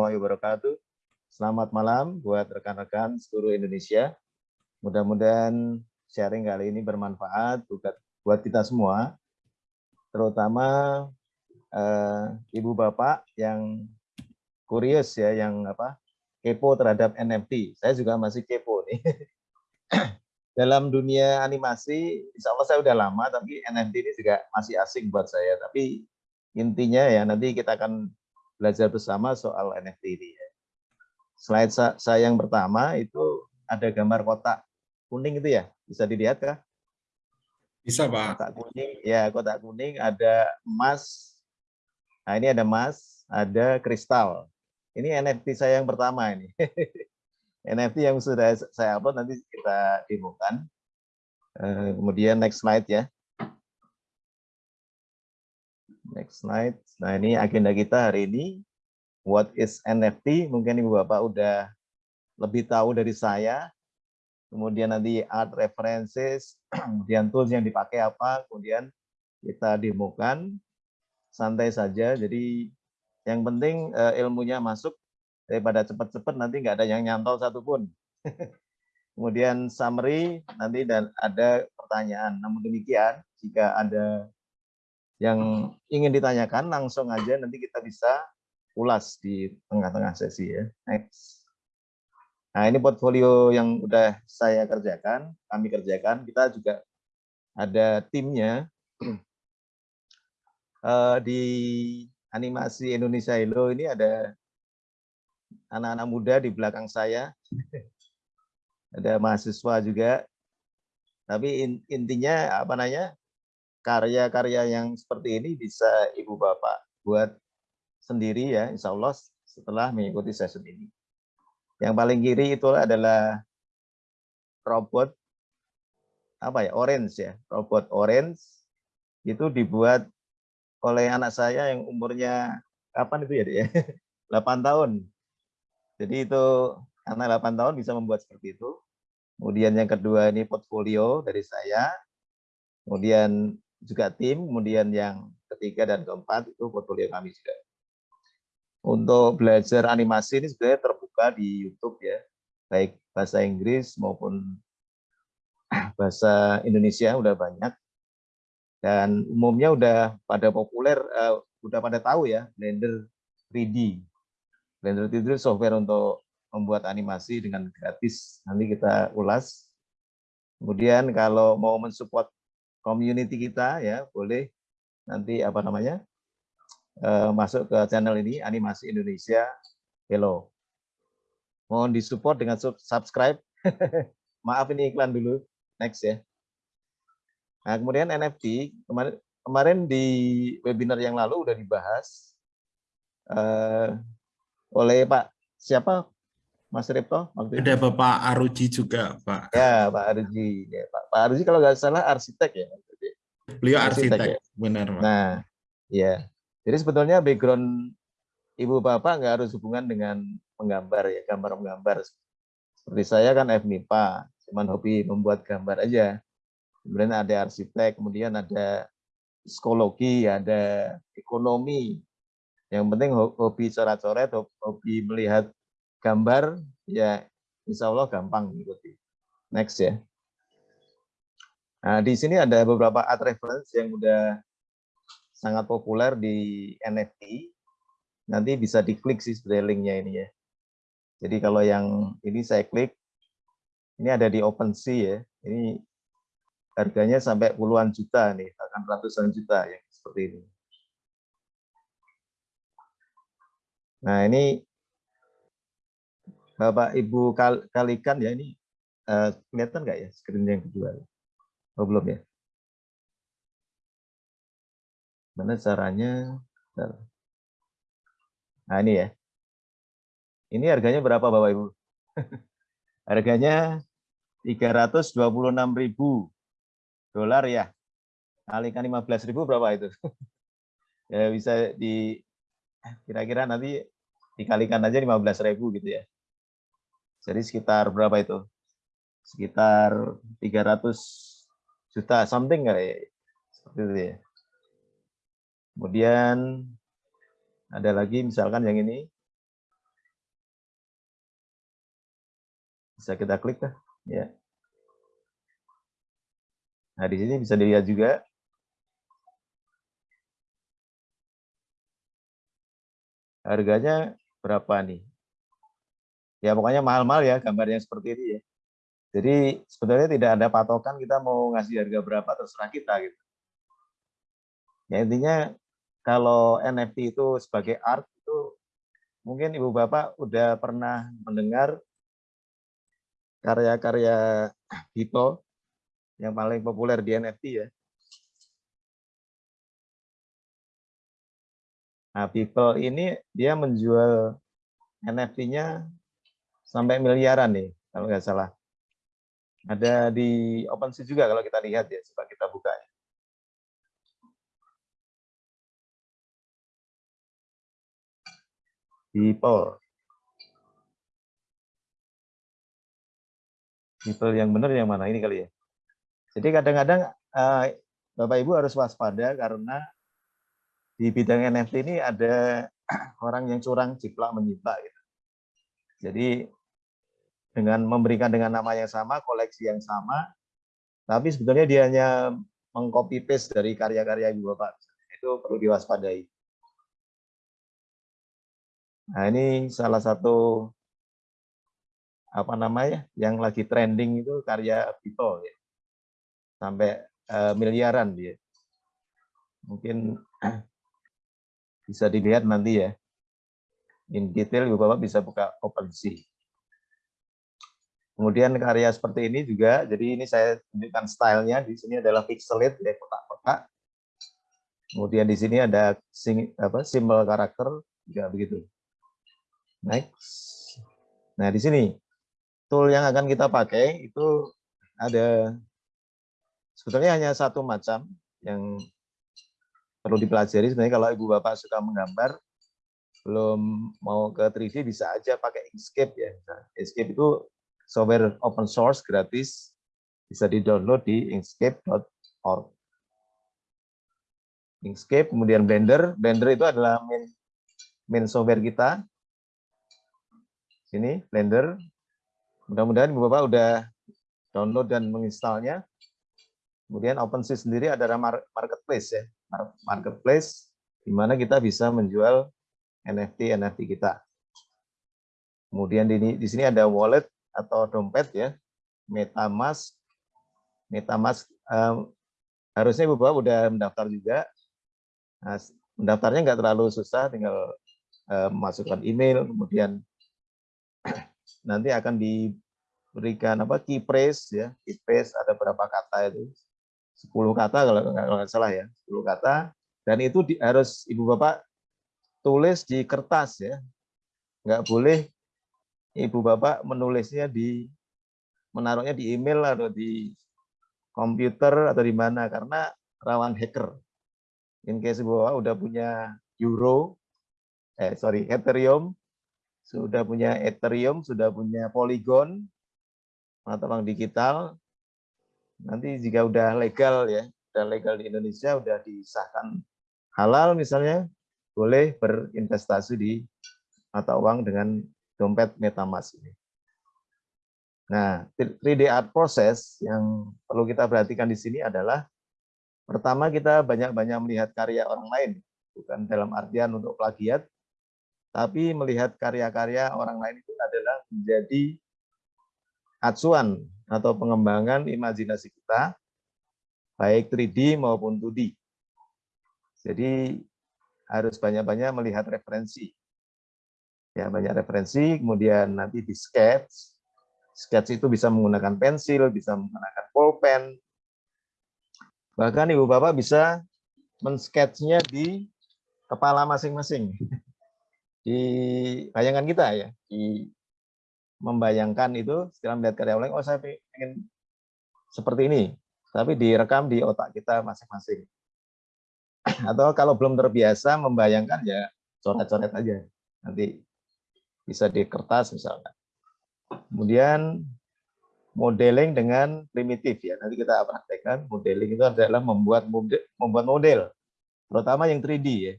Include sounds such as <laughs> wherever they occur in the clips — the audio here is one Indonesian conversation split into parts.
warahmatullahi wabarakatuh. Selamat malam buat rekan-rekan seluruh Indonesia. Mudah-mudahan sharing kali ini bermanfaat buat kita semua, terutama eh, ibu bapak yang curious ya, yang apa kepo terhadap NFT. Saya juga masih kepo nih. <clears throat> Dalam dunia animasi, insya Allah saya udah lama, tapi NFT ini juga masih asing buat saya. Tapi intinya ya nanti kita akan belajar bersama soal NFT ini. Ya. Slide saya yang pertama itu ada gambar kotak kuning itu ya, bisa dilihat kah? Bisa, Pak. Kotak kuning, ya kotak kuning ada emas. Nah ini ada emas, ada kristal. Ini NFT saya yang pertama ini. <laughs> NFT yang sudah saya upload nanti kita demokan. Eh, kemudian next slide ya. Next slide. Nah ini agenda kita hari ini. What is NFT? Mungkin Ibu Bapak udah lebih tahu dari saya. Kemudian nanti art references, <clears throat> kemudian tools yang dipakai apa, kemudian kita demokan. Santai saja, jadi yang penting eh, ilmunya masuk, daripada cepat-cepat nanti nggak ada yang nyantol satupun. <laughs> Kemudian summary nanti dan ada pertanyaan. Namun demikian, jika ada yang ingin ditanyakan langsung aja nanti kita bisa ulas di tengah-tengah sesi ya. Next. Nah ini portfolio yang udah saya kerjakan, kami kerjakan. Kita juga ada timnya uh, <clears throat> di animasi Indonesia Hello ini ada anak-anak muda di belakang saya. Ada mahasiswa juga. Tapi intinya apa namanya? Karya-karya yang seperti ini bisa Ibu Bapak buat sendiri ya, insya Allah setelah mengikuti session ini. Yang paling kiri itu adalah robot apa ya, orange ya, robot orange itu dibuat oleh anak saya yang umurnya kapan itu ya, ya <laughs> 8 tahun. Jadi itu anak 8 tahun bisa membuat seperti itu. Kemudian yang kedua ini portfolio dari saya. Kemudian juga tim. Kemudian yang ketiga dan keempat itu portfolio kami juga. Untuk belajar animasi ini sebenarnya terbuka di YouTube ya. Baik bahasa Inggris maupun <clears throat> bahasa Indonesia udah banyak. Dan umumnya udah pada populer, uh, udah pada tahu ya Blender 3D Blender itu software untuk membuat animasi dengan gratis. Nanti kita ulas. Kemudian kalau mau mensupport community kita ya boleh nanti apa namanya uh, masuk ke channel ini animasi Indonesia Hello. Mohon disupport dengan subscribe. <laughs> Maaf ini iklan dulu. Next ya. Nah, kemudian NFT kemarin kemarin di webinar yang lalu udah dibahas. Uh, oleh Pak siapa Mas Ripto? Ada Bapak Aruji juga, Pak. Ya, Pak Aruji. Ya, Pak, Pak Aruji kalau nggak salah arsitek ya. Beliau arsitek, arsitek ya? benar, Pak. Nah, ya. Jadi sebetulnya background Ibu Bapak nggak harus hubungan dengan menggambar ya, gambar menggambar. Seperti saya kan FMIPA, cuman hobi membuat gambar aja. Kemudian ada arsitek, kemudian ada psikologi, ada ekonomi, yang penting hobi coret-coret, hobi melihat gambar, ya insya Allah gampang mengikuti. Next ya. Nah, di sini ada beberapa art reference yang udah sangat populer di NFT. Nanti bisa diklik sih sebenarnya linknya ini ya. Jadi kalau yang ini saya klik, ini ada di OpenSea ya. Ini harganya sampai puluhan juta nih, bahkan ratusan juta yang seperti ini. Nah ini Bapak Ibu kalikan ya ini uh, kelihatan nggak ya screen yang kedua? Oh belum ya? Mana caranya? Nah ini ya. Ini harganya berapa Bapak Ibu? <laughs> harganya 326.000 dolar ya. Kalikan 15.000 berapa itu? <laughs> ya bisa di kira-kira nanti dikalikan aja 15.000 gitu ya. Jadi sekitar berapa itu? Sekitar 300 juta something kali ya. seperti itu ya. Kemudian ada lagi misalkan yang ini. Bisa kita klik dah, ya. Nah, di sini bisa dilihat juga harganya berapa nih Ya pokoknya mahal-mahal ya gambarnya seperti ini ya. Jadi sebenarnya tidak ada patokan kita mau ngasih harga berapa terserah kita gitu. Ya intinya kalau NFT itu sebagai art itu mungkin ibu bapak udah pernah mendengar karya-karya Hito yang paling populer di NFT ya. Nah, People ini dia menjual NFT-nya sampai miliaran nih, kalau nggak salah. Ada di OpenSea juga kalau kita lihat ya, coba kita buka. Ya. People. Yang benar yang mana ini kali ya. Jadi kadang-kadang uh, Bapak Ibu harus waspada karena di bidang NFT ini ada <clears throat> orang yang curang jiplak menjiplak gitu. Jadi dengan memberikan dengan nama yang sama, koleksi yang sama, tapi sebetulnya dia hanya mengcopy paste dari karya-karya Ibu Bapak. Itu perlu diwaspadai. Nah, ini salah satu apa namanya yang lagi trending itu karya Vito ya. Sampai uh, miliaran dia. Mungkin <clears throat> bisa dilihat nanti ya. In detail Ibu Bapak bisa buka OpenSea. Kemudian karya seperti ini juga, jadi ini saya tunjukkan stylenya. Di sini adalah pixelate ya kotak-kotak. Kemudian di sini ada sing, apa, simbol karakter juga begitu. Next. Nah di sini tool yang akan kita pakai itu ada sebetulnya hanya satu macam yang perlu dipelajari sebenarnya kalau ibu bapak suka menggambar belum mau ke 3D bisa aja pakai Inkscape ya. Nah, Inkscape itu software open source gratis bisa di-download di inkscape.org. Inkscape kemudian Blender, Blender itu adalah main main software kita. Sini Blender. Mudah-mudahan Ibu Bapak udah download dan menginstalnya. Kemudian OpenSea sendiri adalah marketplace ya marketplace di mana kita bisa menjual NFT NFT kita. Kemudian di, di sini ada wallet atau dompet ya, MetaMask. MetaMask um, harusnya Ibu Bapak udah mendaftar juga. Nah, mendaftarnya nggak terlalu susah, tinggal uh, masukkan email, kemudian <clears throat> nanti akan diberikan apa key phrase ya, key phrase ada berapa kata itu 10 kata kalau nggak salah ya, 10 kata. Dan itu di, harus Ibu Bapak tulis di kertas ya. Nggak boleh Ibu Bapak menulisnya di menaruhnya di email atau di komputer atau di mana karena rawan hacker. In case Ibu Bapak udah punya Euro, eh sorry Ethereum, sudah punya Ethereum, sudah punya Polygon, atau bank digital, nanti jika udah legal ya, udah legal di Indonesia, udah disahkan halal misalnya, boleh berinvestasi di mata uang dengan dompet MetaMask ini. Nah, 3D art process yang perlu kita perhatikan di sini adalah pertama kita banyak-banyak melihat karya orang lain, bukan dalam artian untuk plagiat, tapi melihat karya-karya orang lain itu adalah menjadi acuan atau pengembangan imajinasi kita, baik 3D maupun 2D. Jadi harus banyak-banyak melihat referensi. Ya, banyak referensi, kemudian nanti di sketch. Sketch itu bisa menggunakan pensil, bisa menggunakan pulpen. Bahkan Ibu Bapak bisa men-sketchnya di kepala masing-masing. Di bayangan kita ya, di membayangkan itu setelah melihat karya orang oh saya ingin seperti ini tapi direkam di otak kita masing-masing atau kalau belum terbiasa membayangkan ya coret-coret aja nanti bisa di kertas misalnya. Kemudian modeling dengan primitif ya. Nanti kita praktekkan modeling itu adalah membuat model, membuat model. Terutama yang 3D ya.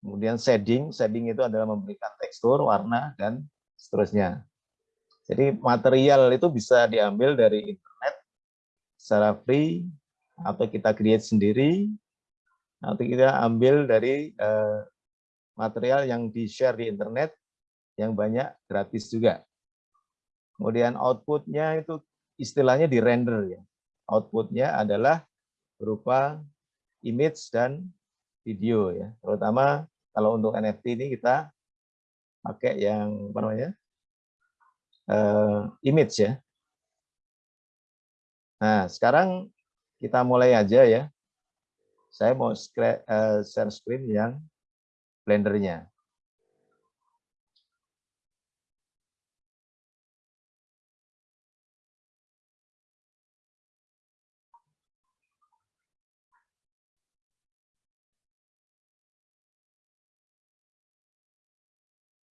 Kemudian shading shading itu adalah memberikan tekstur warna dan seterusnya. Jadi material itu bisa diambil dari internet secara free atau kita create sendiri. Atau kita ambil dari eh, material yang di-share di internet yang banyak gratis juga. Kemudian outputnya itu istilahnya di render ya. Outputnya adalah berupa image dan video ya. Terutama kalau untuk NFT ini kita pakai yang apa namanya? Uh, image ya. Nah, sekarang kita mulai aja ya. Saya mau eh, share screen yang blendernya.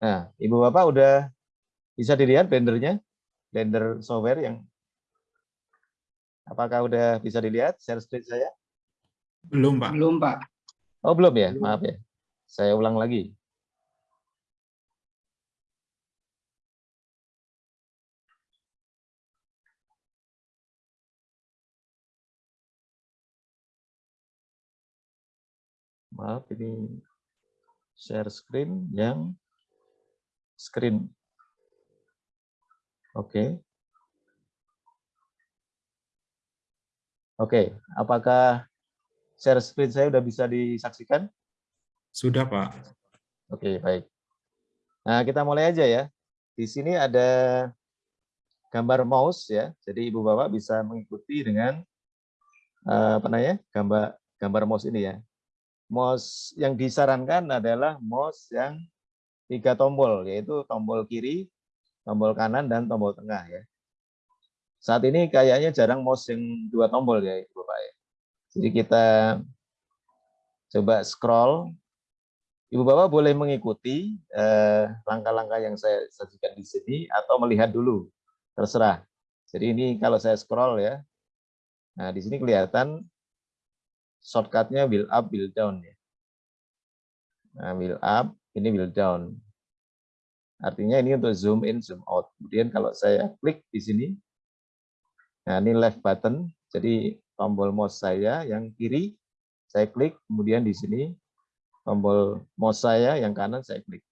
Nah, Ibu Bapak udah bisa dilihat blendernya, blender software yang apakah udah bisa dilihat share screen saya? Belum, Pak. Belum, Pak. Oh, belum ya? Maaf ya. Saya ulang lagi. Maaf, ini share screen yang screen. Oke. Oke, apakah share screen saya sudah bisa disaksikan? Sudah, Pak. Oke, baik. Nah, kita mulai aja ya. Di sini ada gambar mouse ya. Jadi Ibu Bapak bisa mengikuti dengan eh, apa namanya? gambar gambar mouse ini ya. Mouse yang disarankan adalah mouse yang tiga tombol, yaitu tombol kiri, tombol kanan, dan tombol tengah ya. Saat ini kayaknya jarang mouse yang dua tombol ya, Bapak ya. Jadi kita coba scroll. Ibu Bapak boleh mengikuti eh, langkah-langkah eh, yang saya sajikan di sini atau melihat dulu, terserah. Jadi ini kalau saya scroll ya, nah di sini kelihatan shortcutnya will up, will down ya. Nah, will up, ini will down. Artinya ini untuk zoom in, zoom out. Kemudian kalau saya klik di sini, nah ini left button, jadi tombol mouse saya yang kiri, saya klik, kemudian di sini tombol mouse saya yang kanan saya klik.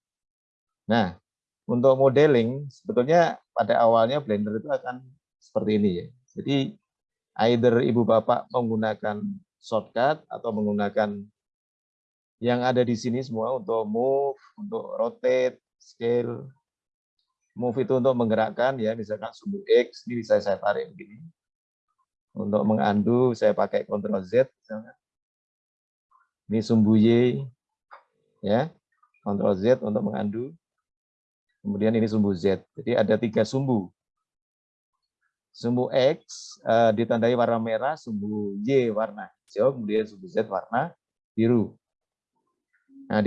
Nah, untuk modeling, sebetulnya pada awalnya Blender itu akan seperti ini ya. Jadi, either ibu bapak menggunakan shortcut atau menggunakan yang ada di sini semua untuk move, untuk rotate, scale. Move itu untuk menggerakkan ya, misalkan sumbu X, ini bisa saya tarik begini. Untuk mengandu saya pakai Ctrl Z misalkan. Ini sumbu Y ya. Ctrl Z untuk mengandu. Kemudian ini sumbu Z. Jadi ada tiga sumbu. Sumbu X uh, ditandai warna merah, sumbu Y warna hijau, kemudian sumbu Z warna biru.